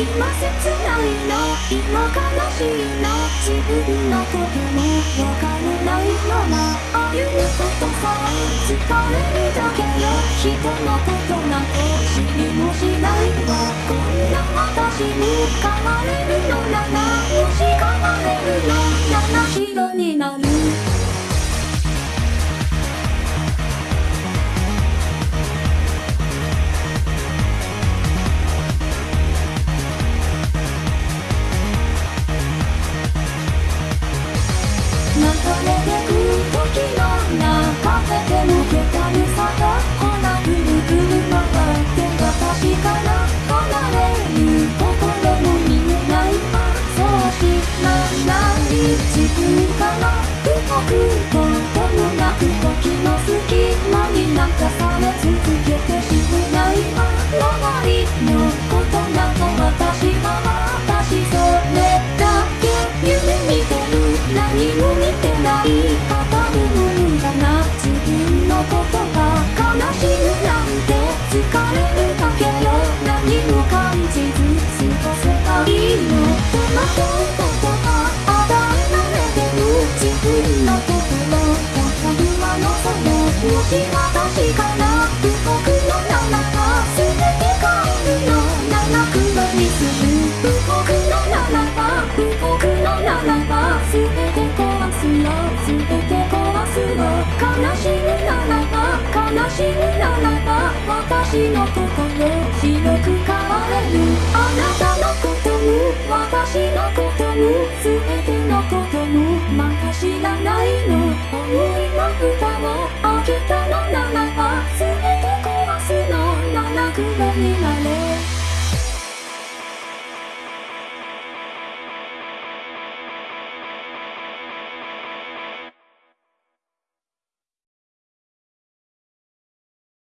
今切ないの今悲しいの自分のこともわからないまま歩むことさえ疲れるだけよ人のことな地球から動くこともなく時の隙間にかされ続けていくないは周りのことなど私は私それだけ夢見てる何も見てない語るもんだな自分のことが悲しむなんて疲れるだけよ何も感じず私から僕のならば全て変えるの七黒にする僕のならば僕のならば全て壊すの全て壊すの悲しむならば悲しむならば私の心白く変われるあなたのことも私のことも全てのこともまだ知らない。の思いの歌を cứ nỗi đi mà lên.